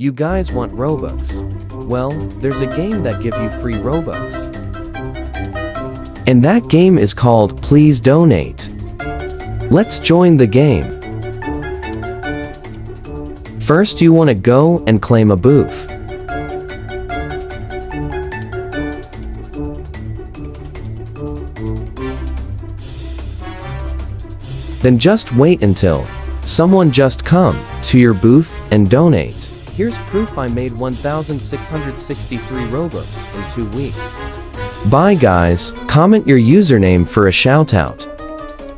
You guys want Robux? Well, there's a game that give you free Robux. And that game is called Please Donate. Let's join the game. First you want to go and claim a booth. Then just wait until someone just come to your booth and donate. Here's proof I made 1,663 Robux in two weeks. Bye guys, comment your username for a shoutout.